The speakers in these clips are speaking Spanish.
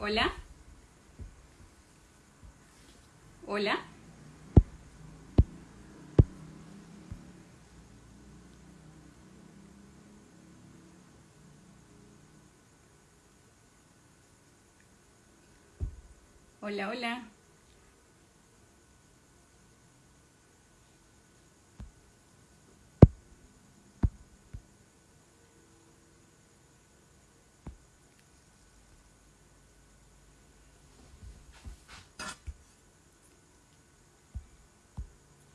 Hola. Hola. Hola, hola.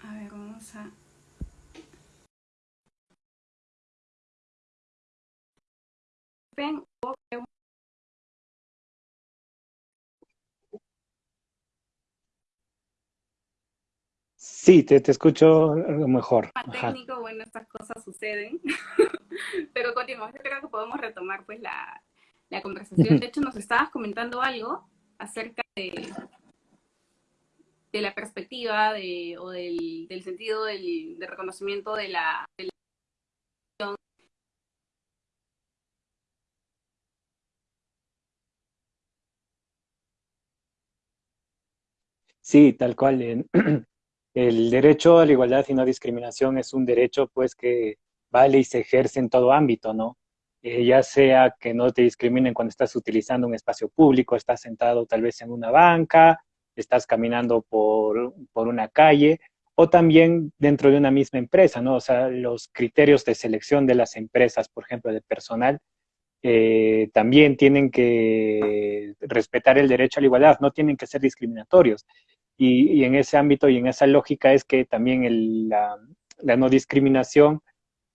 A ver, vamos a... Ven, Sí, te, te escucho mejor. Ajá. técnico, bueno, estas cosas suceden. Pero continuamos, yo creo que podemos retomar pues la, la conversación. De hecho, nos estabas comentando algo acerca de, de la perspectiva o del, sentido del, reconocimiento de la, de la Sí, tal cual. El derecho a la igualdad y no discriminación es un derecho pues que vale y se ejerce en todo ámbito, ¿no? Eh, ya sea que no te discriminen cuando estás utilizando un espacio público, estás sentado tal vez en una banca, estás caminando por, por una calle, o también dentro de una misma empresa, ¿no? O sea, los criterios de selección de las empresas, por ejemplo, de personal, eh, también tienen que respetar el derecho a la igualdad, no tienen que ser discriminatorios. Y, en ese ámbito y en esa lógica es que también la, no discriminación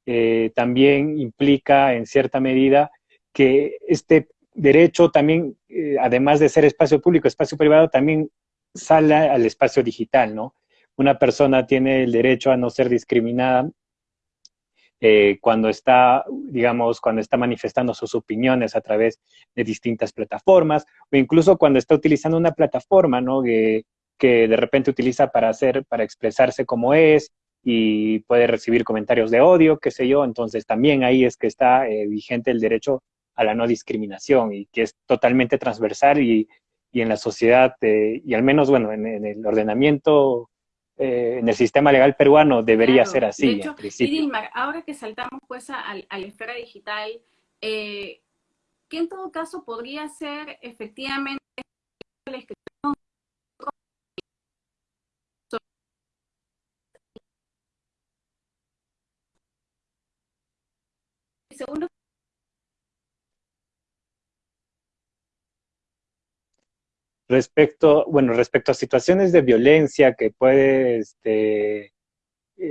eh, también implica en cierta medida que este derecho también, eh, además de ser espacio público, espacio privado, también sale al espacio digital, ¿no? Una persona tiene el derecho a no ser discriminada eh, cuando está, digamos, cuando está manifestando sus opiniones a través de distintas plataformas, o incluso cuando está utilizando una plataforma, ¿no? Que, de repente utiliza para hacer, para expresarse como es y puede recibir comentarios de odio, qué sé yo, entonces también ahí es que está eh, vigente el derecho a la no discriminación y que es totalmente transversal y, y en la sociedad, eh, y al menos, bueno, en, en el ordenamiento, eh, en el sistema legal peruano debería claro. ser así. De hecho, y Dilmar, ahora que saltamos pues a, a la esfera digital, eh, ¿qué en todo caso podría ser efectivamente la inscripción segundo respecto, bueno, respecto a situaciones de violencia que puede, este,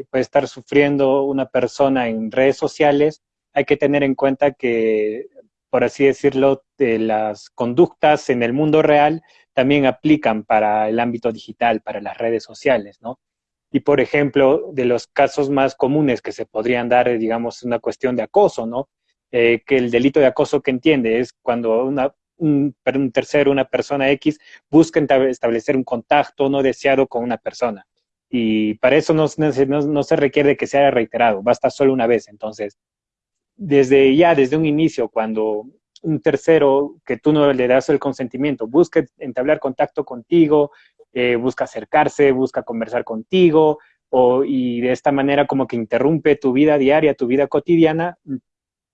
puede estar sufriendo una persona en redes sociales, hay que tener en cuenta que, por así decirlo, de las conductas en el mundo real también aplican para el ámbito digital, para las redes sociales, ¿no? Y, por ejemplo, de los casos más comunes que se podrían dar, digamos, una cuestión de acoso, ¿no? Eh, que el delito de acoso que entiende es cuando una, un, un tercero, una persona X, busca establecer un contacto no deseado con una persona. Y para eso no, se requiere que sea reiterado, basta solo una vez. Entonces, desde ya, desde un inicio, cuando un tercero que tú no le das el consentimiento busca entablar contacto contigo, eh, busca acercarse, busca conversar contigo, o, y de esta manera como que interrumpe tu vida diaria, tu vida cotidiana,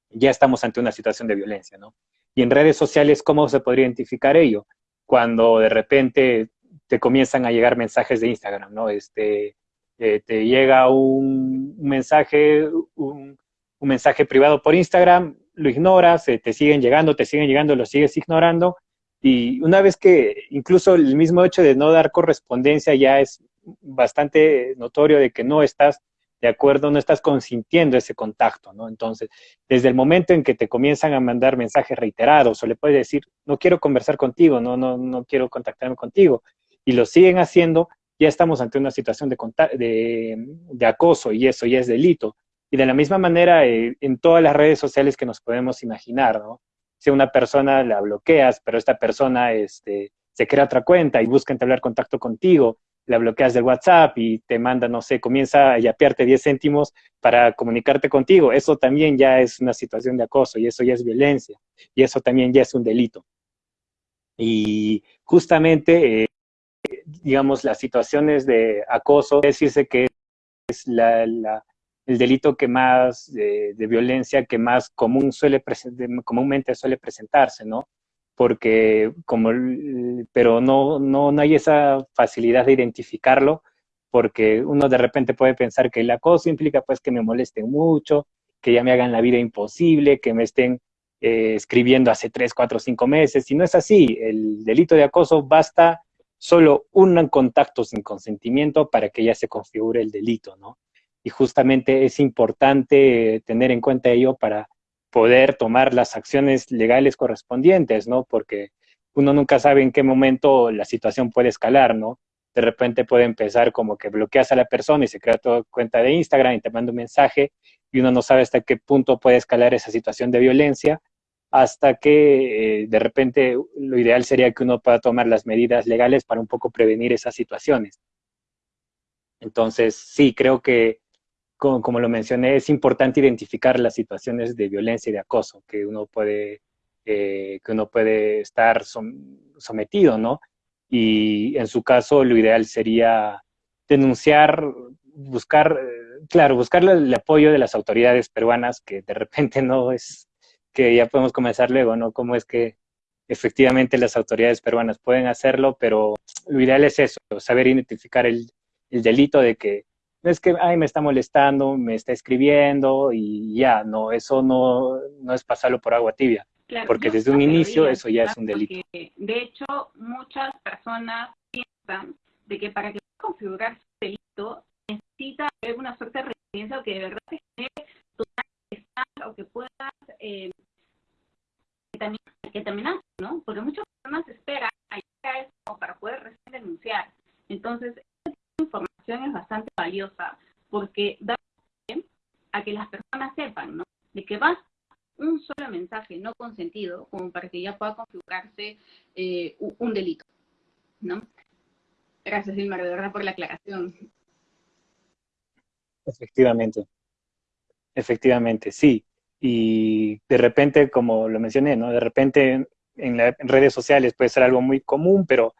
ya estamos ante una situación de violencia, ¿no? Y en redes sociales, ¿cómo se podría identificar ello? Cuando de repente te comienzan a llegar mensajes de Instagram, ¿no? Este, eh, te llega un, mensaje, un, un, mensaje privado por Instagram, lo ignoras, eh, te siguen llegando, te siguen llegando, lo sigues ignorando, y una vez que incluso el mismo hecho de no dar correspondencia ya es bastante notorio de que no estás de acuerdo, no estás consintiendo ese contacto, ¿no? Entonces, desde el momento en que te comienzan a mandar mensajes reiterados o le puedes decir, no quiero conversar contigo, no, no, no quiero contactarme contigo, y lo siguen haciendo, ya estamos ante una situación de, acoso y eso ya es delito. Y de la misma manera, eh, en todas las redes sociales que nos podemos imaginar, ¿no? Si una persona la bloqueas, pero esta persona este, se crea otra cuenta y busca entablar contacto contigo, la bloqueas del WhatsApp y te manda, no sé, comienza a yapearte 10 céntimos para comunicarte contigo. Eso también ya es una situación de acoso y eso ya es violencia y eso también ya es un delito. Y justamente, eh, digamos, las situaciones de acoso, decirse que es la, el delito que más, de, violencia que más común suele comúnmente suele presentarse, ¿no? Porque como, pero no, no, no hay esa facilidad de identificarlo, porque uno de repente puede pensar que el acoso implica pues que me molesten mucho, que ya me hagan la vida imposible, que me estén eh, escribiendo hace tres, cuatro, cinco meses, y no es así, el delito de acoso basta solo un contacto sin consentimiento para que ya se configure el delito, ¿no? Y justamente es importante tener en cuenta ello para poder tomar las acciones legales correspondientes, ¿no? Porque uno nunca sabe en qué momento la situación puede escalar, ¿no? De repente puede empezar como que bloqueas a la persona y se crea tu cuenta de Instagram y te manda un mensaje y uno no sabe hasta qué punto puede escalar esa situación de violencia hasta que eh, de repente lo ideal sería que uno pueda tomar las medidas legales para un poco prevenir esas situaciones. Entonces, sí, creo que, como, lo mencioné, es importante identificar las situaciones de violencia y de acoso que uno puede, eh, que uno puede estar sometido, ¿no? Y en su caso, lo ideal sería denunciar, buscar, eh, claro, buscar el apoyo de las autoridades peruanas, que de repente no es que ya podemos comenzar luego, ¿no? Cómo es que efectivamente las autoridades peruanas pueden hacerlo, pero lo ideal es eso, saber identificar el, delito de que no es que, ay, me está molestando, me está escribiendo y ya, no, eso no, no es pasarlo por agua tibia, porque desde un inicio eso ya es un delito. de hecho, muchas personas piensan de que para que configurar su delito necesita haber una suerte de residencia o que de verdad se genere tu o que puedas eh, que también ¿no? Porque muchas personas esperan a llegar a para poder recién denunciar. Entonces, bastante valiosa porque da a que las personas sepan, ¿no? De que va un solo mensaje no consentido como para que ya pueda configurarse eh, un delito. Gracias, Dilmar, de verdad, por la aclaración. Efectivamente. Efectivamente, sí y de repente, como lo mencioné, ¿no? De repente en, las redes sociales puede ser algo muy común, pero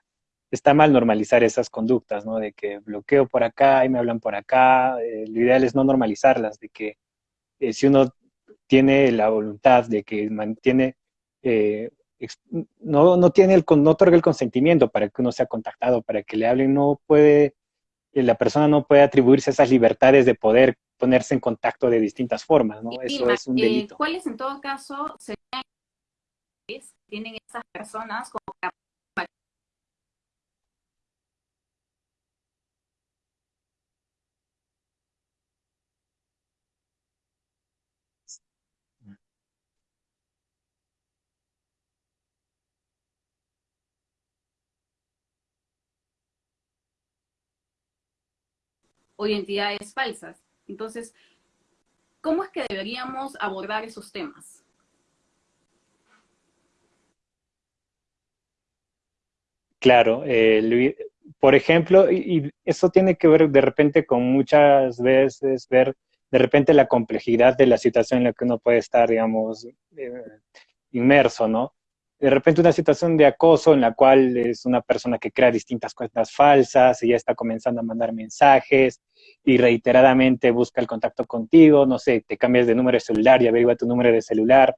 está mal normalizar esas conductas, ¿no? De que bloqueo por acá y me hablan por acá. Eh, lo ideal es no normalizarlas, de que eh, si uno tiene la voluntad de que mantiene, eh, no, no tiene el, no otorga el consentimiento para que uno sea contactado, para que le hablen, no puede, la persona no puede atribuirse esas libertades de poder ponerse en contacto de distintas formas, ¿no? Eso es un eh, delito. ¿Cuáles en todo caso serían tienen esas personas como o identidades falsas. Entonces, ¿cómo es que deberíamos abordar esos temas? Claro, eh, por ejemplo, y, eso tiene que ver de repente con muchas veces ver de repente la complejidad de la situación en la que uno puede estar, digamos, eh, inmerso, ¿no? De repente una situación de acoso en la cual es una persona que crea distintas cuentas falsas y ya está comenzando a mandar mensajes, y reiteradamente busca el contacto contigo, no sé, te cambias de número de celular y averigua tu número de celular.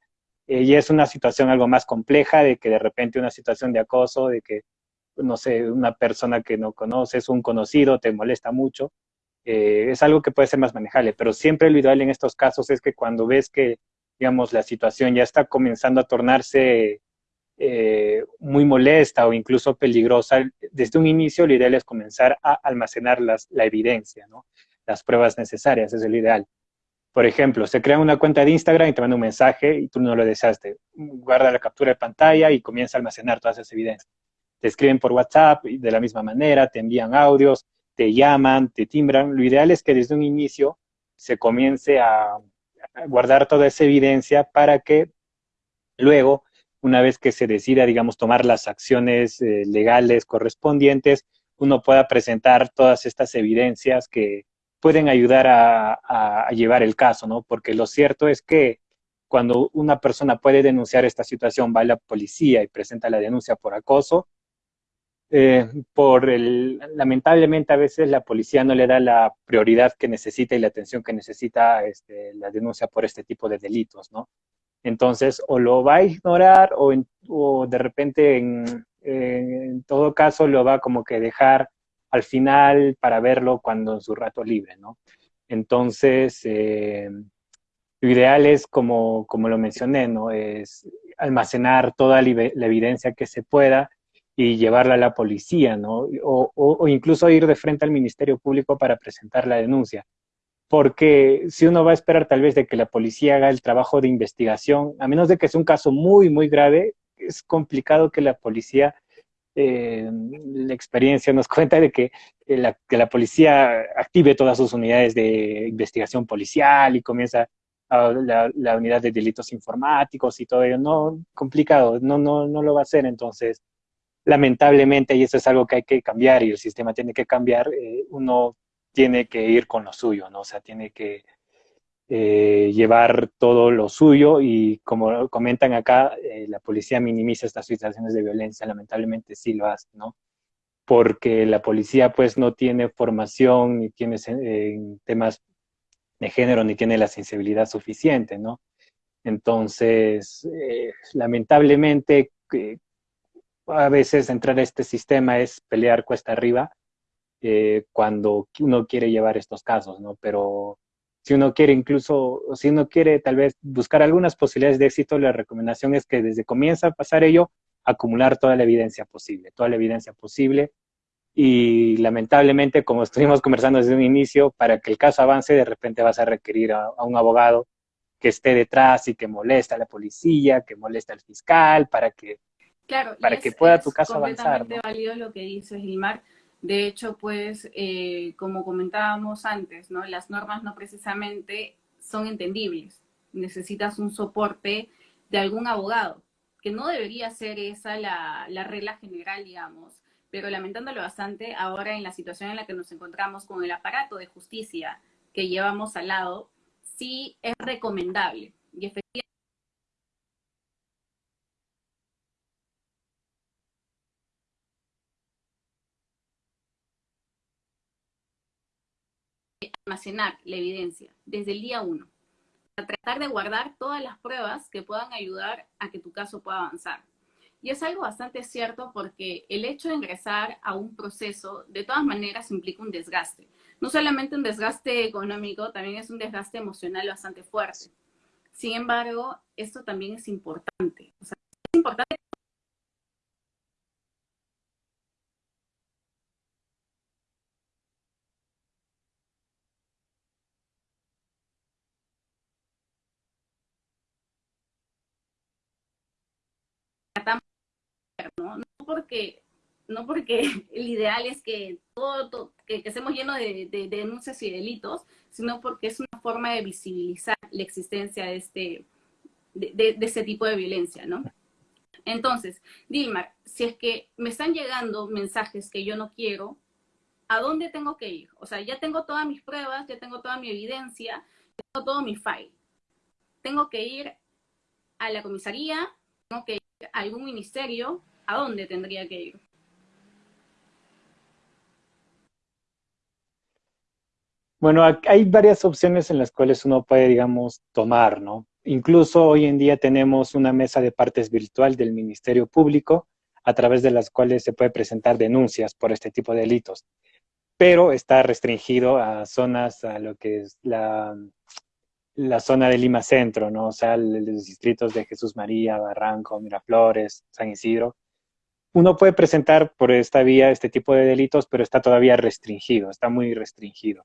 Eh, y es una situación algo más compleja de que de repente una situación de acoso, de que, no sé, una persona que no conoces, un conocido, te molesta mucho, eh, es algo que puede ser más manejable. Pero siempre lo ideal en estos casos es que cuando ves que, digamos, la situación ya está comenzando a tornarse eh, muy molesta o incluso peligrosa, desde un inicio lo ideal es comenzar a almacenar la evidencia, ¿no? las pruebas necesarias, es el ideal. Por ejemplo, se crea una cuenta de Instagram y te manda un mensaje y tú no lo deseaste. Guarda la captura de pantalla y comienza a almacenar todas esas evidencias. Te escriben por WhatsApp de la misma manera, te envían audios, te llaman, te timbran. Lo ideal es que desde un inicio se comience a guardar toda esa evidencia para que luego una vez que se decida, digamos, tomar las acciones eh, legales correspondientes, uno pueda presentar todas estas evidencias que pueden ayudar a, llevar el caso, ¿no? Porque lo cierto es que cuando una persona puede denunciar esta situación, va a la policía y presenta la denuncia por acoso, eh, por el, lamentablemente a veces la policía no le da la prioridad que necesita y la atención que necesita este, la denuncia por este tipo de delitos, ¿no? Entonces, o lo va a ignorar o, o de repente, en, en, todo caso, lo va como que dejar al final para verlo cuando en su rato libre, ¿no? Entonces, eh, lo ideal es, como, como lo mencioné, ¿no? Es almacenar toda la evidencia que se pueda y llevarla a la policía, ¿no? O, incluso ir de frente al Ministerio Público para presentar la denuncia. Porque si uno va a esperar tal vez de que la policía haga el trabajo de investigación, a menos de que sea un caso muy, muy grave, es complicado que la policía, eh, la experiencia nos cuenta de que la, que la policía active todas sus unidades de investigación policial y comienza la, la, unidad de delitos informáticos y todo ello. No, complicado, no, no, no lo va a hacer. Entonces, lamentablemente, y eso es algo que hay que cambiar y el sistema tiene que cambiar, eh, uno tiene que ir con lo suyo, ¿no? O sea, tiene que eh, llevar todo lo suyo y como comentan acá, eh, la policía minimiza estas situaciones de violencia, lamentablemente sí lo hace, ¿no? Porque la policía pues no tiene formación ni tiene eh, temas de género ni tiene la sensibilidad suficiente, ¿no? Entonces, lamentablemente, a veces entrar a este sistema es pelear cuesta arriba eh, cuando uno quiere llevar estos casos, ¿no? Pero si uno quiere incluso, si uno quiere tal vez buscar algunas posibilidades de éxito, la recomendación es que desde comienza a pasar ello, acumular toda la evidencia posible, toda la evidencia posible, y lamentablemente, como estuvimos conversando desde un inicio, para que el caso avance, de repente vas a requerir a, a un abogado que esté detrás y que moleste a la policía, que moleste al fiscal, para que, claro, para que pueda tu caso avanzar. Es ¿no? válido lo que dices, Gilmar. De hecho, pues, eh, como comentábamos antes, ¿no? Las normas no precisamente son entendibles. Necesitas un soporte de algún abogado, que no debería ser esa la, la regla general, digamos pero lamentándolo bastante, ahora en la situación en la que nos encontramos con el aparato de justicia que llevamos al lado, sí es recomendable. Y efectivamente, almacenar la evidencia desde el día uno, para tratar de guardar todas las pruebas que puedan ayudar a que tu caso pueda avanzar. Y es algo bastante cierto porque el hecho de ingresar a un proceso de todas maneras implica un desgaste. No solamente un desgaste económico, también es un desgaste emocional bastante fuerte. Sin embargo, esto también es importante. O sea, es importante ¿no? No porque, no porque el ideal es que todo, que, que, estemos llenos de, de, de, denuncias y delitos, sino porque es una forma de visibilizar la existencia de este, de, este tipo de violencia, ¿no? Entonces, Dilmar, si es que me están llegando mensajes que yo no quiero, ¿a dónde tengo que ir? O sea, ya tengo todas mis pruebas, ya tengo toda mi evidencia, tengo todo mi file. Tengo que ir a la comisaría, tengo que ir algún ministerio, ¿a dónde tendría que ir? Bueno, hay varias opciones en las cuales uno puede, digamos, tomar, ¿no? Incluso hoy en día tenemos una mesa de partes virtual del Ministerio Público a través de las cuales se puede presentar denuncias por este tipo de delitos, pero está restringido a zonas, a lo que es la, la zona de Lima Centro, ¿no? O sea, los distritos de Jesús María, Barranco, Miraflores, San Isidro, uno puede presentar por esta vía este tipo de delitos, pero está todavía restringido, está muy restringido.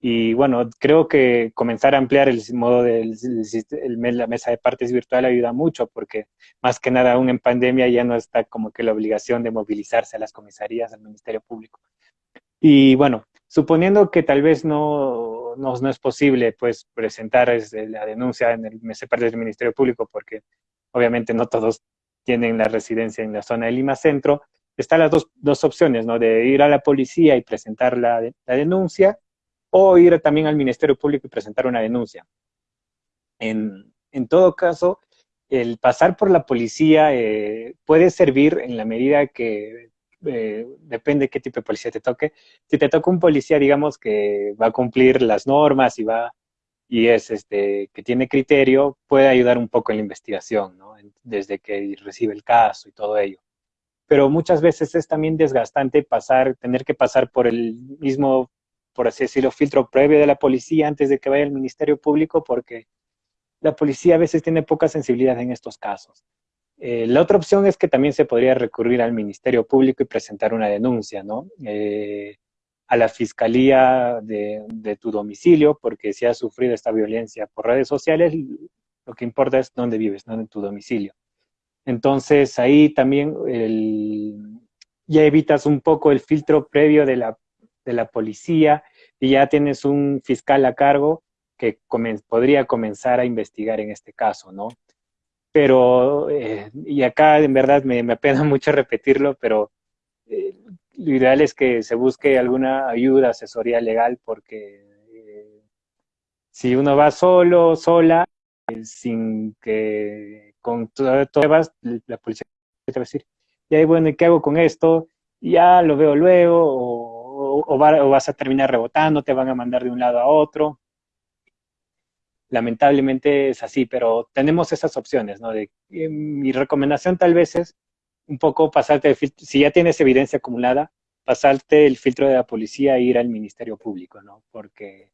Y bueno, creo que comenzar a ampliar el modo de la mesa de partes virtual ayuda mucho, porque más que nada aún en pandemia ya no está como que la obligación de movilizarse a las comisarías, al Ministerio Público. Y bueno, suponiendo que tal vez no, no, no es posible pues presentar la denuncia en el del Ministerio Público, porque obviamente no todos tienen la residencia en la zona de Lima Centro, están las dos, dos opciones, ¿no? De ir a la policía y presentar la, la, denuncia, o ir también al Ministerio Público y presentar una denuncia. En, en todo caso, el pasar por la policía eh, puede servir en la medida que eh, depende qué tipo de policía te toque. Si te toca un policía, digamos, que va a cumplir las normas y va y es este que tiene criterio, puede ayudar un poco en la investigación, ¿no? Desde que recibe el caso y todo ello. Pero muchas veces es también desgastante pasar, tener que pasar por el mismo, por así decirlo, filtro previo de la policía antes de que vaya al Ministerio Público, porque la policía a veces tiene poca sensibilidad en estos casos. Eh, la otra opción es que también se podría recurrir al Ministerio Público y presentar una denuncia, ¿no? Eh, a la fiscalía de, tu domicilio, porque si has sufrido esta violencia por redes sociales, lo que importa es dónde vives, no en tu domicilio. Entonces ahí también ya evitas un poco el filtro previo de la, de la policía y ya tienes un fiscal a cargo que podría comenzar a investigar en este caso, ¿no? Pero, eh, y acá en verdad me, me apena mucho repetirlo, pero eh, lo ideal es que se busque alguna ayuda, asesoría legal, porque eh, si uno va solo, sola, sin que con todas pruebas, la policía te va a decir, y ahí bueno, ¿y qué hago con esto? Ya lo veo luego, o, o, vas a terminar rebotando, te van a mandar de un lado a otro lamentablemente es así, pero tenemos esas opciones, ¿no? De, eh, mi recomendación tal vez es un poco pasarte, el filtro, si ya tienes evidencia acumulada, pasarte el filtro de la policía e ir al Ministerio Público, ¿no? Porque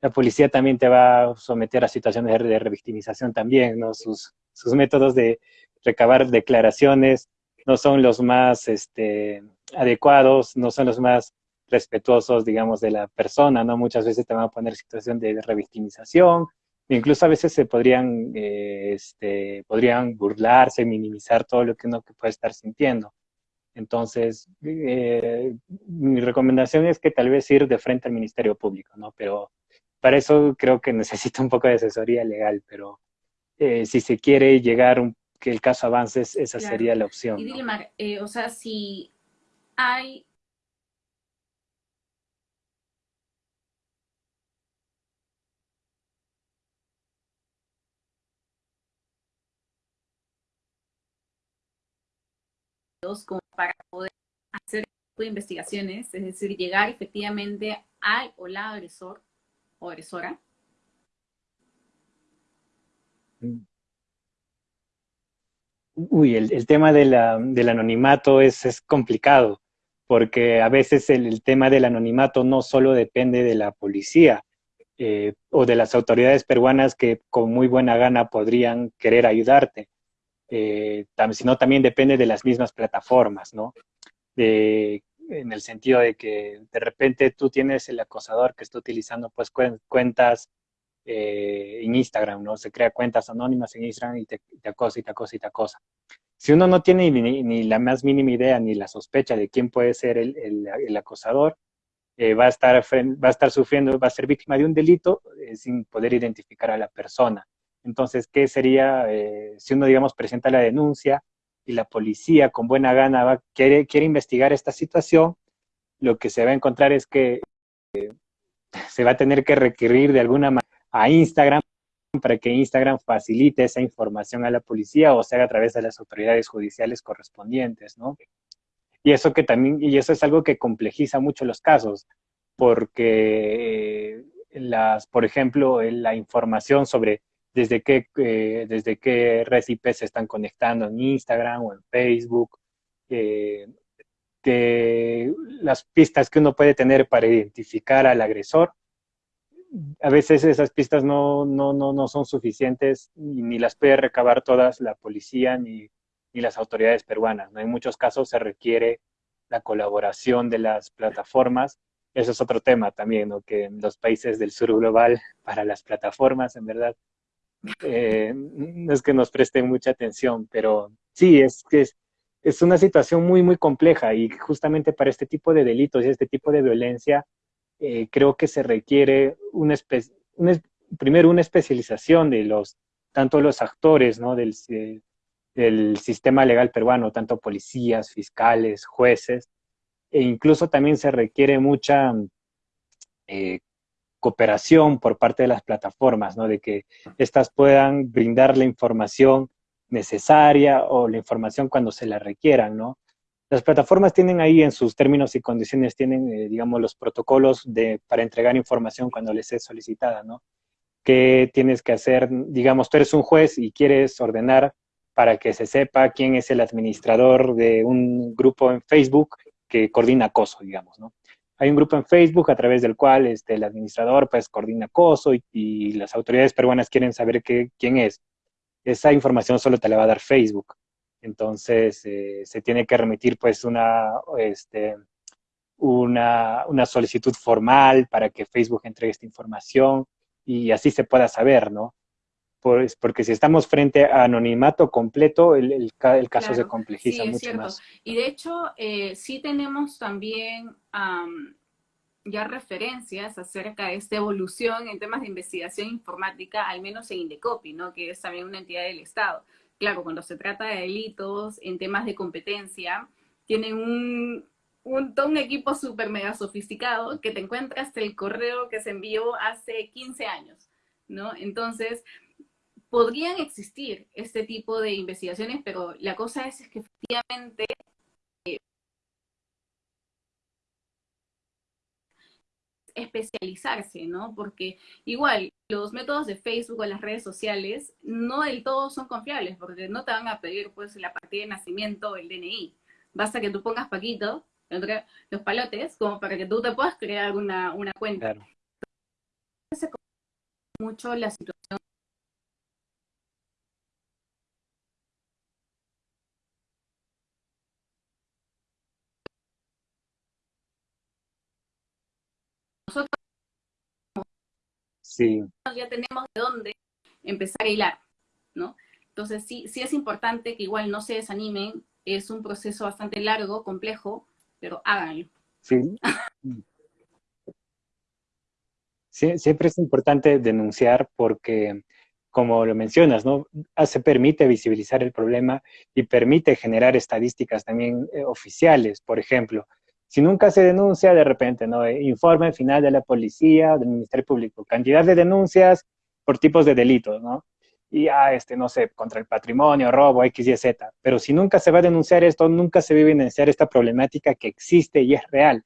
la policía también te va a someter a situaciones de, revictimización también, ¿no? Sus, sus métodos de recabar declaraciones no son los más este, adecuados, no son los más respetuosos, digamos, de la persona, ¿no? Muchas veces te van a poner situación de revictimización, Incluso a veces se podrían, eh, este, podrían burlarse, minimizar todo lo que uno puede estar sintiendo. Entonces, eh, mi recomendación es que tal vez ir de frente al Ministerio Público, ¿no? Pero para eso creo que necesita un poco de asesoría legal, pero eh, si se quiere llegar a que el caso avance, esa sería la opción. Y Dilmar, o sea, si hay como para poder hacer tipo de investigaciones, es decir, llegar efectivamente al o la agresor o agresora? Uy, el, tema del anonimato es, es, complicado, porque a veces el, tema del anonimato no solo depende de la policía eh, o de las autoridades peruanas que con muy buena gana podrían querer ayudarte, eh, sino también depende de las mismas plataformas, ¿no? en el sentido de que de repente tú tienes el acosador que está utilizando pues cuentas eh, en Instagram, ¿no? Se crea cuentas anónimas en Instagram y te, acosa y te acosa y te acosa. Si uno no tiene ni, la más mínima idea ni la sospecha de quién puede ser el, acosador, eh, va, a estar, va a estar sufriendo, va a ser víctima de un delito eh, sin poder identificar a la persona. Entonces, ¿qué sería eh, si uno, digamos, presenta la denuncia y la policía con buena gana va, quiere, quiere investigar esta situación? Lo que se va a encontrar es que eh, se va a tener que requerir de alguna manera a Instagram para que Instagram facilite esa información a la policía o sea a través de las autoridades judiciales correspondientes, ¿no? Y eso que también, y eso es algo que complejiza mucho los casos, porque eh, las, por ejemplo, la información sobre desde qué, eh, desde qué red IP se están conectando en Instagram o en Facebook, eh, que las pistas que uno puede tener para identificar al agresor. A veces esas pistas no, no, no, no son suficientes ni las puede recabar todas la policía ni, ni las autoridades peruanas. En muchos casos se requiere la colaboración de las plataformas. Eso es otro tema también, ¿no? que en los países del sur global, para las plataformas, en verdad, eh, no es que nos presten mucha atención, pero sí, es que es, una situación muy, muy compleja y justamente para este tipo de delitos y este tipo de violencia, eh, creo que se requiere una, primero una especialización de los, tanto los actores ¿no? del, del sistema legal peruano, tanto policías, fiscales, jueces, e incluso también se requiere mucha eh, cooperación por parte de las plataformas, ¿no? De que éstas puedan brindar la información necesaria o la información cuando se la requieran, ¿no? Las plataformas tienen ahí en sus términos y condiciones, tienen, eh, digamos, los protocolos de, para entregar información cuando les es solicitada, ¿no? ¿Qué tienes que hacer? Digamos, tú eres un juez y quieres ordenar para que se sepa quién es el administrador de un grupo en Facebook que coordina acoso, digamos, ¿no? Hay un grupo en Facebook a través del cual este, el administrador pues coordina acoso y, las autoridades peruanas quieren saber quién es. Esa información solo te la va a dar Facebook. Entonces, eh, se tiene que remitir pues una, este, una, una, solicitud formal para que Facebook entregue esta información y así se pueda saber, ¿no? Pues porque si estamos frente a anonimato completo, el, el, caso se complejiza mucho más. Y de hecho, eh, sí tenemos también ya referencias acerca de esta evolución en temas de investigación informática, al menos en Indecopi, ¿no? que es también una entidad del Estado claro, cuando se trata de delitos en temas de competencia, tienen un, un, un equipo súper mega sofisticado que te encuentras el correo que se envió hace 15 años, ¿no? Entonces, podrían existir este tipo de investigaciones, pero la cosa es, es que efectivamente especializarse, ¿no? Porque igual los métodos de Facebook o las redes sociales no del todo son confiables, porque no te van a pedir pues la partida de nacimiento o el DNI. Basta que tú pongas Paquito, los palotes, como para que tú te puedas crear una, una cuenta. Claro. mucho la situación sí. ya tenemos de dónde empezar a hilar, ¿no? Entonces sí, sí es importante que igual no se desanimen, es un proceso bastante largo, complejo, pero háganlo. Sí. sí siempre es importante denunciar porque, como lo mencionas, ¿no? Ah, se permite visibilizar el problema y permite generar estadísticas también eh, oficiales, por ejemplo. Si nunca se denuncia, de repente, ¿no? Eh, informe final de la policía, del Ministerio Público, cantidad de denuncias por tipos de delitos, ¿no? Y, ah, este, no sé, contra el patrimonio, robo, X, Y, Z. Pero si nunca se va a denunciar esto, nunca se va a evidenciar esta problemática que existe y es real,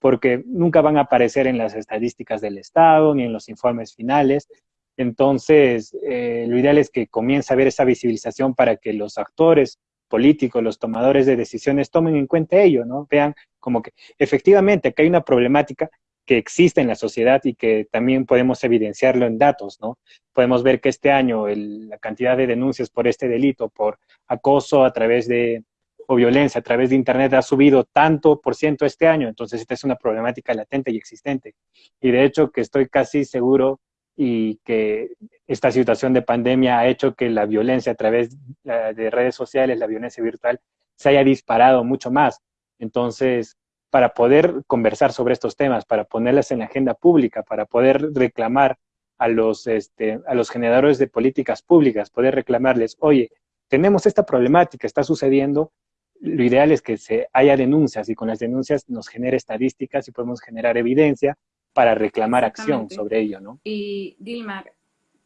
porque nunca van a aparecer en las estadísticas del Estado ni en los informes finales. Entonces, eh, lo ideal es que comience a haber esa visibilización para que los actores políticos, los tomadores de decisiones tomen en cuenta ello, ¿no? Vean como que efectivamente que hay una problemática que existe en la sociedad y que también podemos evidenciarlo en datos, ¿no? Podemos ver que este año la cantidad de denuncias por este delito, por acoso a través de, o violencia a través de Internet ha subido tanto por ciento este año, entonces esta es una problemática latente y existente. Y de hecho que estoy casi seguro y que esta situación de pandemia ha hecho que la violencia a través de redes sociales, la violencia virtual, se haya disparado mucho más. Entonces, para poder conversar sobre estos temas, para ponerlas en la agenda pública, para poder reclamar a los, este, a los generadores de políticas públicas, poder reclamarles, oye, tenemos esta problemática, está sucediendo, lo ideal es que se haya denuncias y con las denuncias nos genere estadísticas y podemos generar evidencia para reclamar acción sobre ello, ¿no? Y Dilmar,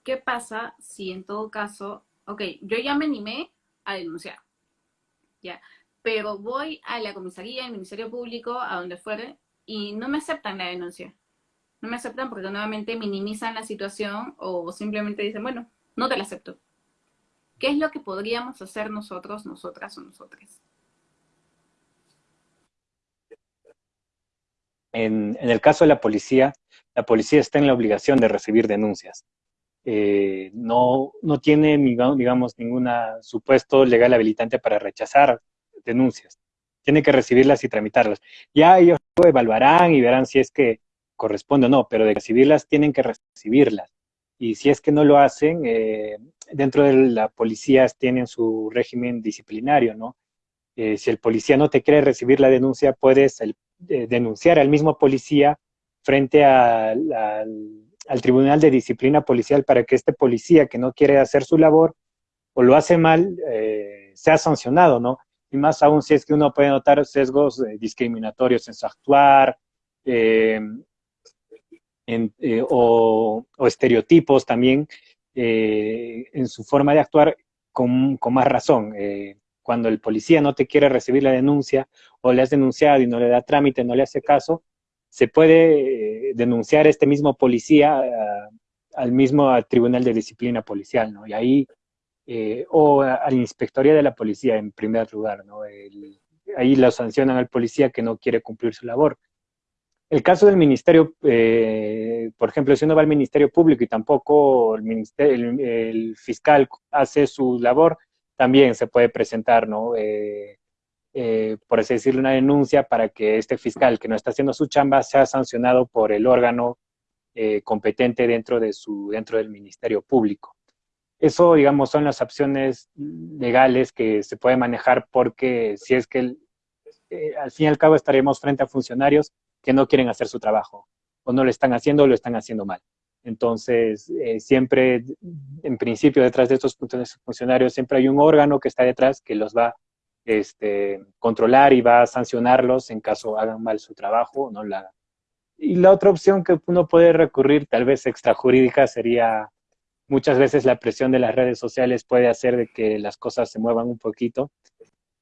¿qué pasa si en todo caso, ok, yo ya me animé a denunciar, ya, pero voy a la comisaría, al Ministerio Público, a donde fuere, y no me aceptan la denuncia. No me aceptan porque nuevamente minimizan la situación o simplemente dicen, bueno, no te la acepto. ¿Qué es lo que podríamos hacer nosotros, nosotras o nosotras? En, el caso de la policía, la policía está en la obligación de recibir denuncias. Eh, no, no tiene, digamos, ningún supuesto legal habilitante para rechazar denuncias. Tiene que recibirlas y tramitarlas. Ya ellos evaluarán y verán si es que corresponde o no, pero de recibirlas tienen que recibirlas. Y si es que no lo hacen, eh, dentro de la policía tienen su régimen disciplinario, ¿no? Eh, si el policía no te quiere recibir la denuncia, puedes el, denunciar al mismo policía frente al, Tribunal de Disciplina Policial para que este policía que no quiere hacer su labor o lo hace mal, eh, sea sancionado, ¿no? Y más aún si es que uno puede notar sesgos eh, discriminatorios en su actuar, eh, o, estereotipos también en su forma de actuar con, más razón. Cuando el policía no te quiere recibir la denuncia o le has denunciado y no le da trámite, no le hace caso, se puede denunciar este mismo policía al mismo Tribunal de Disciplina Policial, ¿no? Y ahí, o a, la Inspectoría de la Policía en primer lugar, ¿no? ahí lo sancionan al policía que no quiere cumplir su labor. El caso del ministerio, eh, por ejemplo, si uno va al ministerio público y tampoco el, el, fiscal hace su labor, también se puede presentar, ¿no? Eh, eh, por así decirlo, una denuncia para que este fiscal que no está haciendo su chamba sea sancionado por el órgano competente dentro, de su, dentro del ministerio público. Eso, digamos, son las opciones legales que se puede manejar porque si es que al fin y al cabo estaremos frente a funcionarios que no quieren hacer su trabajo, o no lo están haciendo o lo están haciendo mal. Entonces, eh, siempre, en principio, detrás de estos funcionarios, siempre hay un órgano que está detrás que los va este, controlar y va a sancionarlos en caso hagan mal su trabajo no la. Y la otra opción que uno puede recurrir, tal vez extrajurídica, sería muchas veces la presión de las redes sociales puede hacer de que las cosas se muevan un poquito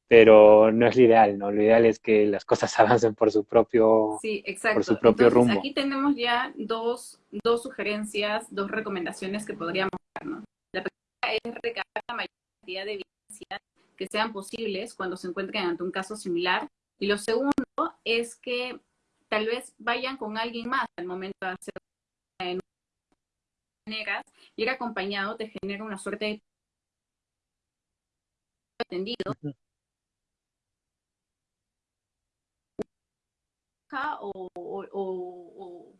pero no es lo ideal, ¿no? Lo ideal es que las cosas avancen por su propio, sí, exacto. Por su propio Entonces, rumbo. Aquí tenemos ya dos, dos sugerencias, dos recomendaciones que podríamos dar, ¿no? La primera es recabar la mayor cantidad de evidencias que sean posibles cuando se encuentren ante un caso similar. Y lo segundo es que tal vez vayan con alguien más al momento de hacer maneras, ir acompañado te genera una suerte de atendido o, o,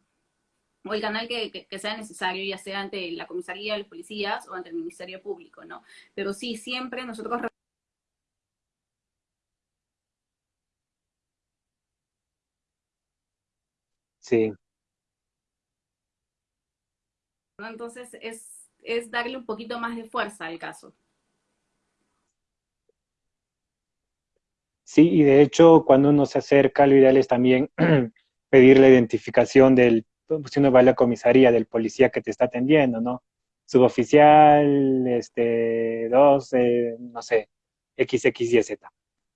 o, el canal que, que, sea necesario, ya sea ante la comisaría de los policías o ante el Ministerio Público, ¿no? Pero sí, siempre nosotros Sí. Entonces es, es darle un poquito más de fuerza al caso. Sí, y de hecho, cuando uno se acerca, lo ideal es también pedir la identificación del, si uno va a la comisaría, del policía que te está atendiendo, ¿no? Suboficial, este, dos, eh, no sé, XXYZ.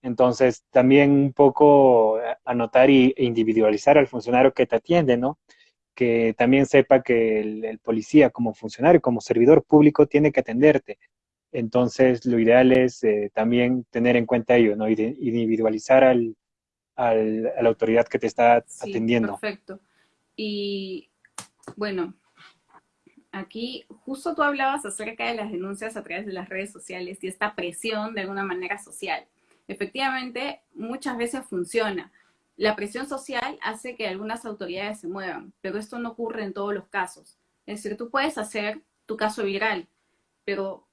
Entonces, también un poco anotar e individualizar al funcionario que te atiende, ¿no? Que también sepa que el policía como funcionario, como servidor público, tiene que atenderte entonces, lo ideal es eh, también tener en cuenta ello, ¿no? Individualizar al, al, a la autoridad que te está sí, atendiendo. Perfecto. Y bueno, aquí justo tú hablabas acerca de las denuncias a través de las redes sociales y esta presión de alguna manera social. Efectivamente, muchas veces funciona. La presión social hace que algunas autoridades se muevan, pero esto no ocurre en todos los casos. Es decir, tú puedes hacer tu caso viral, pero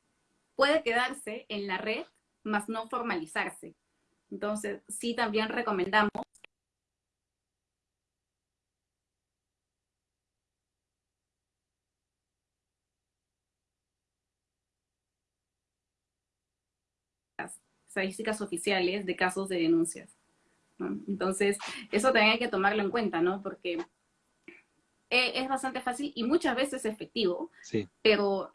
puede quedarse en la red, más no formalizarse. Entonces, sí también recomendamos estadísticas oficiales de casos de denuncias. Entonces, eso también hay que tomarlo en cuenta, ¿no? Porque eh, es bastante fácil y muchas veces efectivo, sí. pero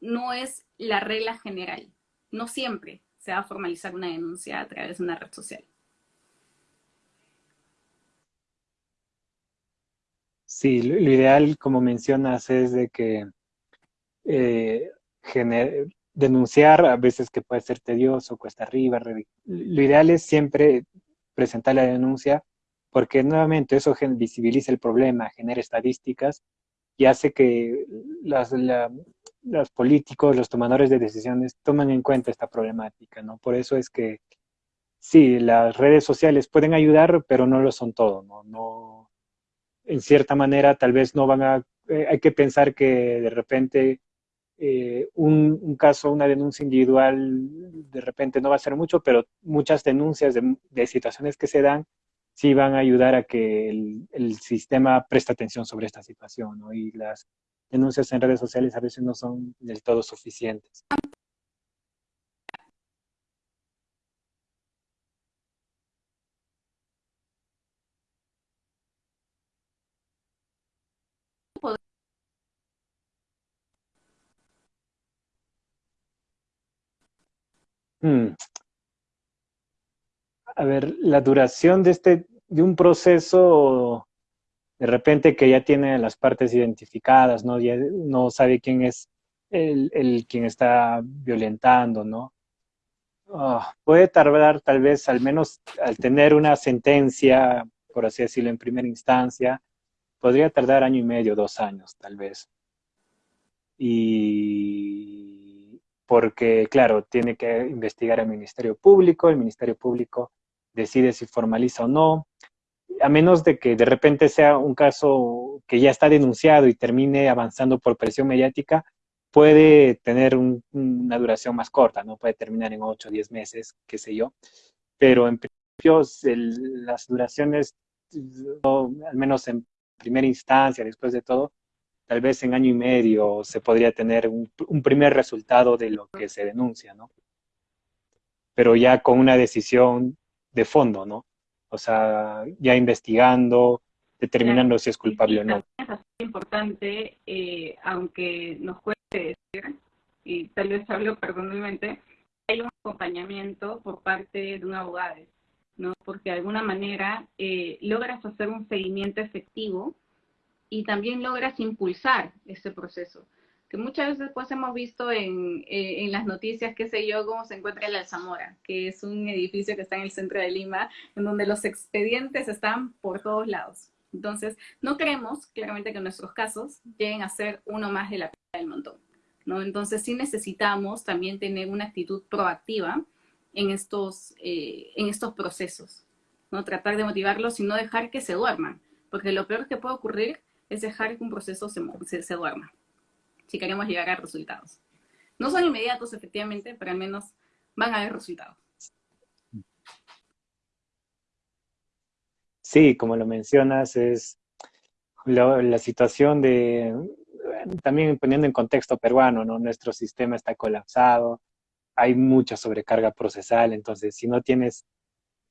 no es la regla general. No siempre se va a formalizar una denuncia a través de una red social. Sí, lo, ideal, como mencionas, es de que eh, denunciar a veces que puede ser tedioso, cuesta arriba. Lo ideal es siempre presentar la denuncia porque nuevamente eso visibiliza el problema, genera estadísticas y hace que las, los políticos, los tomadores de decisiones toman en cuenta esta problemática, ¿no? Por eso es que sí, las redes sociales pueden ayudar, pero no lo son todo, ¿no? no en cierta manera, tal vez no van a, eh, hay que pensar que de repente eh, un, caso, una denuncia individual, de repente no va a ser mucho, pero muchas denuncias de, de situaciones que se dan sí van a ayudar a que el, el sistema preste atención sobre esta situación, ¿no? Y las denuncias en redes sociales a veces no son del todo suficientes. Hmm. A ver, la duración de este, de un proceso, de repente que ya tiene las partes identificadas, ¿no? No sabe quién es el, el quien está violentando, ¿no? Ah, puede tardar tal vez, al menos al tener una sentencia, por así decirlo, en primera instancia, podría tardar año y medio, dos años, tal vez. Y porque, claro, tiene que investigar el Ministerio Público, el Ministerio Público decide si formaliza o no, a menos de que de repente sea un caso que ya está denunciado y termine avanzando por presión mediática, puede tener una duración más corta, ¿no? Puede terminar en 8 o 10 meses, qué sé yo. Pero en principio las duraciones, al menos en primera instancia, después de todo, tal vez en año y medio se podría tener un, primer resultado de lo que se denuncia, ¿no? Pero ya con una decisión de fondo, ¿no? O sea, ya investigando, determinando si es culpable o no. Es importante, eh, aunque nos cueste decir, y tal vez hablo perdonalmente, hay un acompañamiento por parte de un abogado, ¿no? Porque de alguna manera eh, logras hacer un seguimiento efectivo y también logras impulsar ese proceso. Que muchas veces pues hemos visto en, eh, en las noticias, qué sé yo, cómo se encuentra el Alzamora, que es un edificio que está en el centro de Lima, en donde los expedientes están por todos lados. Entonces, no queremos, claramente, que nuestros casos lleguen a ser uno más de la del montón. ¿no? Entonces, sí necesitamos también tener una actitud proactiva en estos, eh, en estos procesos. ¿no? Tratar de motivarlos y no dejar que se duerman. Porque lo peor que puede ocurrir es dejar que un proceso se, se, duerma, si queremos llegar a resultados. No son inmediatos, efectivamente, pero al menos van a haber resultados. Sí, como lo mencionas, es la situación de, también poniendo en contexto peruano, ¿no? Nuestro sistema está colapsado, hay mucha sobrecarga procesal, entonces si no tienes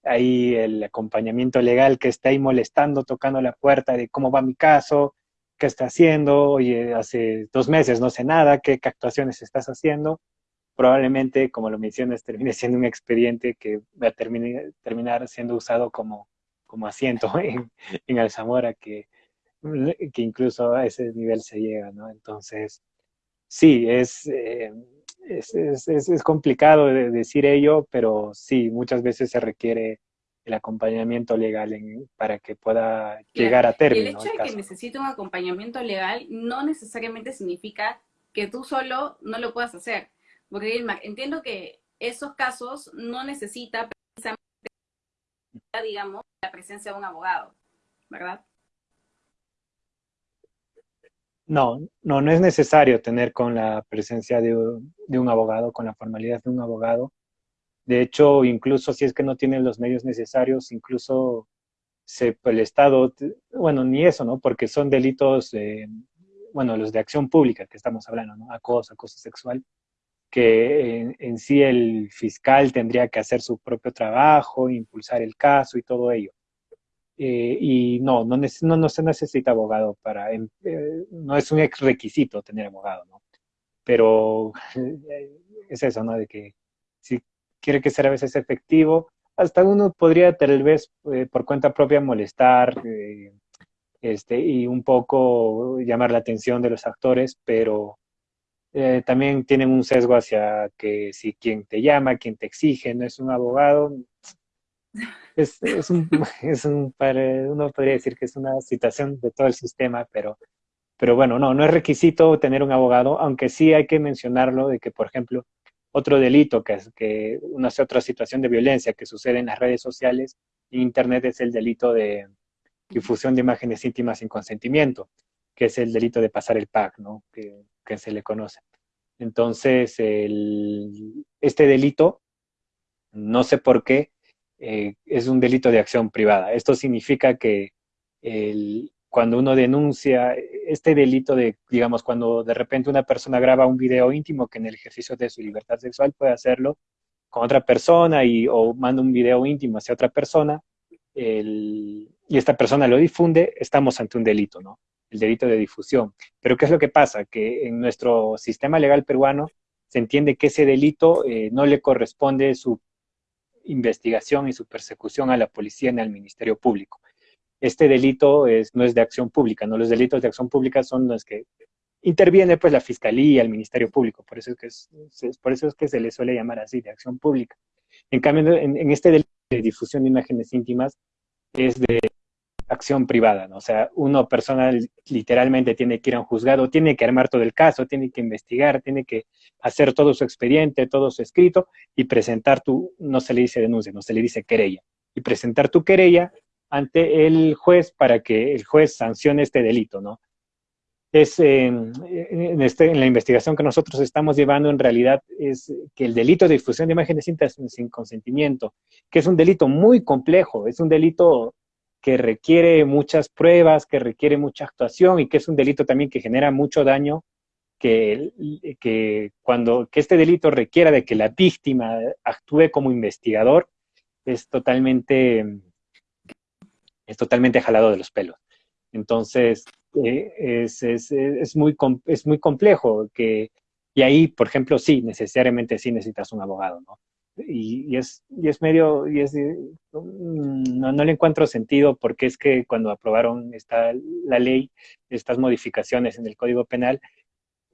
ahí el acompañamiento legal que está ahí molestando, tocando la puerta de cómo va mi caso, qué está haciendo, oye, hace dos meses no sé nada, qué, actuaciones estás haciendo, probablemente, como lo mencionas, termine siendo un expediente que va a terminar siendo usado como, como asiento en, en Alzamora, que, que incluso a ese nivel se llega, ¿no? Entonces, sí, es... Eh, es, es, es, complicado de decir ello, pero sí, muchas veces se requiere el acompañamiento legal para que pueda llegar a término. el hecho de que necesite un acompañamiento legal no necesariamente significa que tú solo no lo puedas hacer. Porque entiendo que esos casos no necesita precisamente, digamos, la presencia de un abogado, ¿verdad? No, no, no es necesario tener con la presencia de, un abogado, con la formalidad de un abogado. De hecho, incluso si es que no tienen los medios necesarios, incluso se, el Estado, bueno, ni eso, ¿no? Porque son delitos, bueno, los de acción pública que estamos hablando, ¿no? Acoso, acoso sexual, que en, sí el fiscal tendría que hacer su propio trabajo, impulsar el caso y todo ello. Eh, y no, no, no, no, se necesita abogado para, em, eh, no es un requisito tener abogado, ¿no? Pero es eso, ¿no? De que si quiere que sea a veces efectivo, hasta uno podría tal vez eh, por cuenta propia molestar este, y un poco llamar la atención de los actores, pero también tienen un sesgo hacia que si quien te llama, quien te exige, no es un abogado, es, es, un, es un, uno podría decir que es una situación de todo el sistema, pero, pero bueno, no, no es requisito tener un abogado, aunque sí hay que mencionarlo de que, por ejemplo, otro delito, que es que una otra situación de violencia que sucede en las redes sociales en Internet es el delito de difusión de imágenes íntimas sin consentimiento, que es el delito de pasar el pack, ¿no? Que, que se le conoce. Entonces, el, este delito, no sé por qué, eh, es un delito de acción privada. Esto significa que cuando uno denuncia este delito de, digamos, cuando de repente una persona graba un video íntimo que en el ejercicio de su libertad sexual puede hacerlo con otra persona y, o manda un video íntimo hacia otra persona y esta persona lo difunde, estamos ante un delito, ¿no? El delito de difusión. Pero ¿qué es lo que pasa? Que en nuestro sistema legal peruano se entiende que ese delito eh, no le corresponde su investigación y su persecución a la policía ni al Ministerio Público. Este delito no es de acción pública, ¿no? Los delitos de acción pública son los que interviene pues la Fiscalía, el Ministerio Público, por eso es que, es, por eso es que se le suele llamar así, de acción pública. En cambio, en, en este delito de difusión de imágenes íntimas es de acción privada, ¿no? O sea, uno personal literalmente tiene que ir a un juzgado, tiene que armar todo el caso, tiene que investigar, tiene que hacer todo su expediente, todo su escrito y presentar tu, no se le dice denuncia, no se le dice querella, y presentar tu querella ante el juez para que el juez sancione este delito, ¿no? Es, en, este, en la investigación que nosotros estamos llevando, en realidad, es que el delito de difusión de imágenes sin consentimiento, que es un delito muy complejo, es un delito que requiere muchas pruebas, que requiere mucha actuación y que es un delito también que genera mucho daño, que, que cuando que este delito requiera de que la víctima actúe como investigador, es totalmente, es totalmente jalado de los pelos. Entonces, eh, es, es, es, muy, es muy complejo que, y ahí, por ejemplo, sí, necesariamente sí necesitas un abogado, ¿no? Y, es, y es medio, y es, mm, no, no, le encuentro sentido porque es que cuando aprobaron esta, la ley, estas modificaciones en el Código Penal,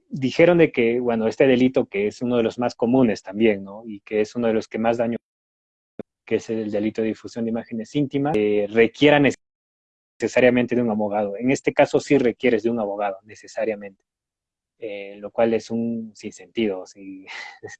dijeron de que, bueno, este delito que es uno de los más comunes también, ¿no? Y que es uno de los que más daño, que es el delito de difusión de imágenes íntimas, eh, requiera necesariamente de un abogado. En este caso sí requieres de un abogado, necesariamente. Eh, lo cual es un sinsentido. ¿sí?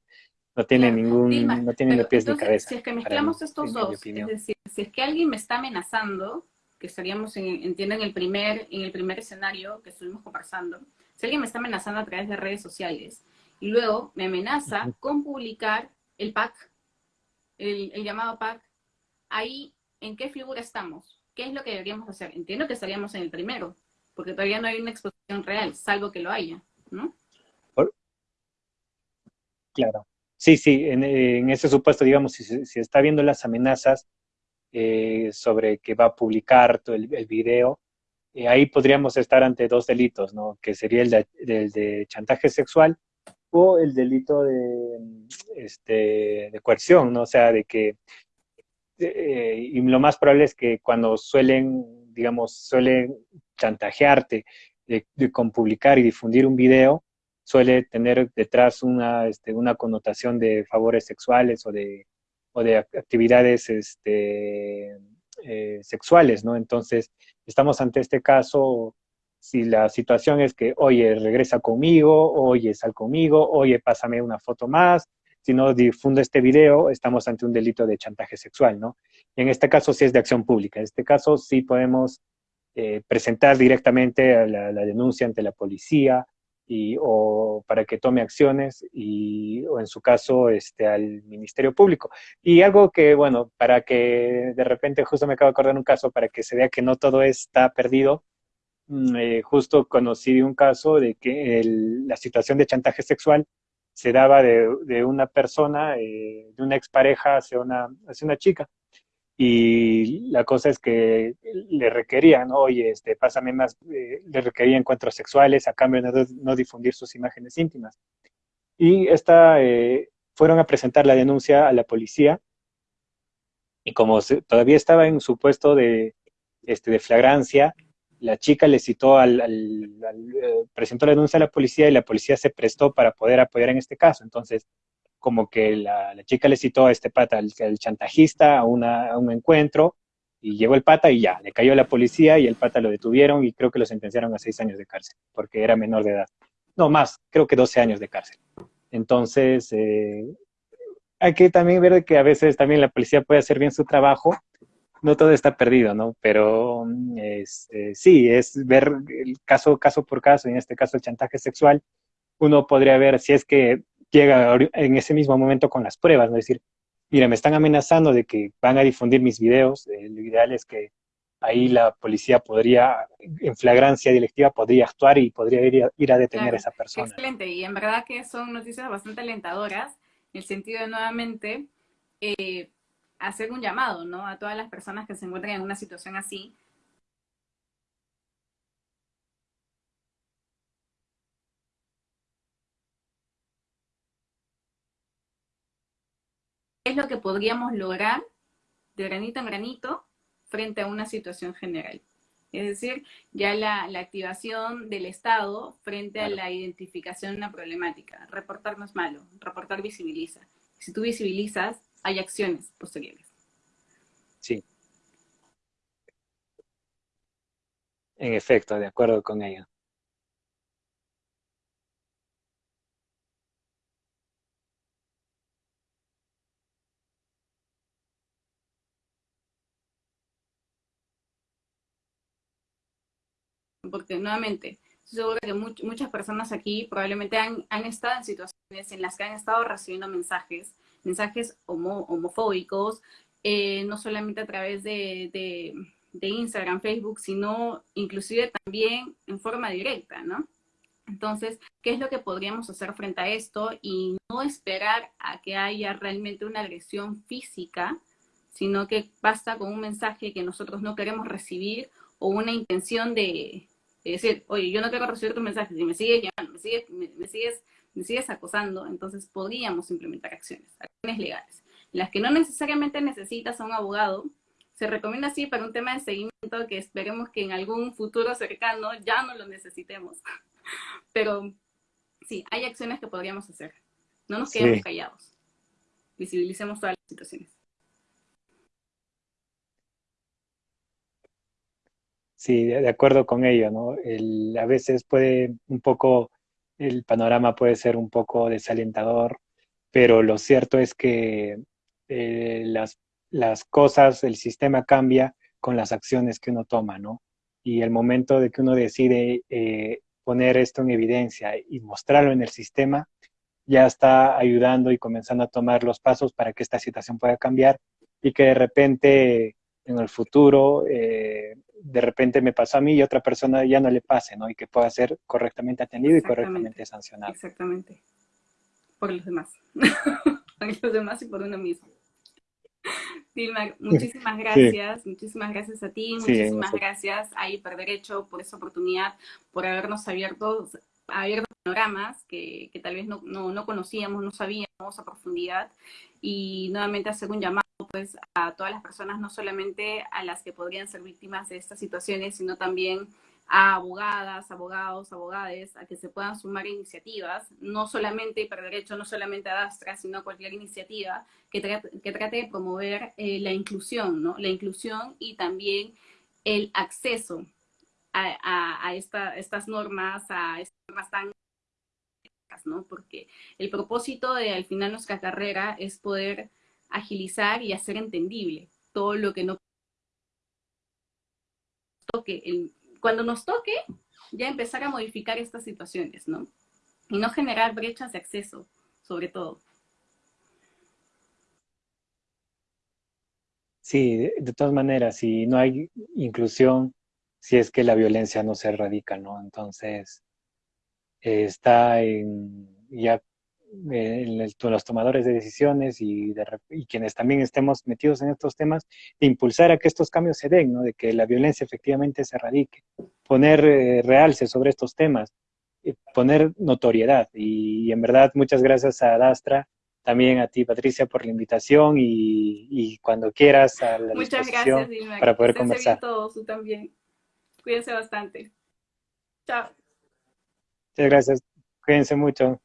no tiene ningún, no tiene ni pies ni cabeza. Si es que mezclamos estos dos, es decir, si es que alguien me está amenazando, que estaríamos, en, entiendo, en el, primer, en el primer escenario que estuvimos conversando, si alguien me está amenazando a través de redes sociales y luego me amenaza con publicar el pack, el, el llamado pack, ahí, ¿en qué figura estamos? ¿Qué es lo que deberíamos hacer? Entiendo que estaríamos en el primero, porque todavía no hay una exposición real, salvo que lo haya, ¿no? Claro. Sí, sí, en, ese supuesto, digamos, si, si, está viendo las amenazas eh, sobre que va a publicar todo el, el video, eh, ahí podríamos estar ante dos delitos, ¿no? Que sería el de, de chantaje sexual o el delito de, este, de coerción, ¿no? O sea, de que, eh, y lo más probable es que cuando suelen, digamos, suelen chantajearte de, con publicar y difundir un video, suele tener detrás una, este, una connotación de favores sexuales o de, o de actividades este, eh, sexuales, ¿no? Entonces, estamos ante este caso, si la situación es que, oye, regresa conmigo, oye, sal conmigo, oye, pásame una foto más, si no difundo este video, estamos ante un delito de chantaje sexual, ¿no? Y en este caso sí es de acción pública. En este caso sí podemos eh, presentar directamente la, la, denuncia ante la policía, y, o para que tome acciones y, o en su caso este, al Ministerio Público. Y algo que, bueno, para que de repente justo me acabo de acordar un caso para que se vea que no todo está perdido, mm, eh, justo conocí un caso de que la situación de chantaje sexual se daba de, de una persona, eh, de una expareja hacia una, hacia una chica y la cosa es que le requerían, ¿no? oye, este, pásame más, eh, le requería encuentros sexuales a cambio de no, difundir sus imágenes íntimas. Y esta, eh, fueron a presentar la denuncia a la policía y como se, todavía estaba en su puesto de, este, de flagrancia, la chica le citó al, al, al eh, presentó la denuncia a la policía y la policía se prestó para poder apoyar en este caso. Entonces, como que la, chica le citó a este pata, el, el chantajista, a, un encuentro, y llegó el pata y ya, le cayó la policía y el pata lo detuvieron y creo que lo sentenciaron a seis años de cárcel, porque era menor de edad. No, más, creo que 12 años de cárcel. Entonces, eh, hay que también ver que a veces también la policía puede hacer bien su trabajo, no todo está perdido, ¿no? Pero es, eh, sí, es ver el caso, caso por caso, en este caso el chantaje sexual, uno podría ver si es que llega en ese mismo momento con las pruebas, ¿no? Es decir, mira, me están amenazando de que van a difundir mis videos, eh, lo ideal es que ahí la policía podría, en flagrancia directiva, podría actuar y podría ir a, ir a detener claro, a esa persona. Excelente, y en verdad que son noticias bastante alentadoras, en el sentido de nuevamente eh, hacer un llamado, ¿no? A todas las personas que se encuentran en una situación así, es lo que podríamos lograr de granito en granito frente a una situación general. Es decir, ya la, activación del Estado frente a la identificación de una problemática. Reportar no es malo, reportar visibiliza. Si tú visibilizas, hay acciones posteriores. Sí. En efecto, de acuerdo con ello. Porque nuevamente, estoy segura que muchas personas aquí probablemente han, estado en situaciones en las que han estado recibiendo mensajes, mensajes homofóbicos, eh, no solamente a través de, de, Instagram, Facebook, sino inclusive también en forma directa, ¿no? Entonces, ¿qué es lo que podríamos hacer frente a esto? Y no esperar a que haya realmente una agresión física, sino que basta con un mensaje que nosotros no queremos recibir o una intención de, es decir, oye, yo no quiero recibir tu mensaje, si me sigues llamando, me sigues, me, sigues, me sigues acosando, entonces podríamos implementar acciones, acciones legales. Las que no necesariamente necesitas a un abogado, se recomienda así para un tema de seguimiento que esperemos que en algún futuro cercano ya no lo necesitemos. Pero sí, hay acciones que podríamos hacer. No nos quedemos callados. Visibilicemos todas las situaciones. Sí, de acuerdo con ello, ¿no? a veces puede un poco, el panorama puede ser un poco desalentador, pero lo cierto es que eh, las, cosas, el sistema cambia con las acciones que uno toma, ¿no? Y el momento de que uno decide eh, poner esto en evidencia y mostrarlo en el sistema, ya está ayudando y comenzando a tomar los pasos para que esta situación pueda cambiar y que de repente en el futuro eh, de repente me pasó a mí y otra persona ya no le pase, ¿no? Y que pueda ser correctamente atendido y correctamente sancionado. Exactamente. Por los demás. por los demás y por uno mismo. Dilma, muchísimas gracias, muchísimas gracias a ti, muchísimas gracias a Hiperderecho por esa oportunidad, por habernos abierto, abierto panoramas que, que tal vez no, no, no, conocíamos, no sabíamos a profundidad y nuevamente hacer un llamado pues a todas las personas, no solamente a las que podrían ser víctimas de estas situaciones, sino también a abogadas, abogados, abogades, a que se puedan sumar iniciativas, no solamente Hiperderecho, no solamente a Dastra, sino cualquier iniciativa que trate, que trate de promover eh, la inclusión, ¿no? La inclusión y también el acceso a, a, estas normas, a estas normas tan ¿no? Porque el propósito de al final nuestra carrera es poder agilizar y hacer entendible todo lo que no toque. cuando nos toque, ya empezar a modificar estas situaciones, ¿no? Y no generar brechas de acceso, sobre todo. Sí, de, todas maneras, si no hay inclusión, si es que la violencia no se erradica, ¿no? Entonces, está en, ya en, los tomadores de decisiones y, quienes también estemos metidos en estos temas, de impulsar a que estos cambios se den, ¿no? de que la violencia efectivamente se erradique, poner eh, realce sobre estos temas, poner notoriedad. Y, en verdad, muchas gracias a Dastra, también a ti, Patricia, por la invitación y, cuando quieras a la Muchas gracias, Dilma. para poder conversar. todos, tú también. Cuídense bastante. Chao. Muchas gracias. Cuídense mucho.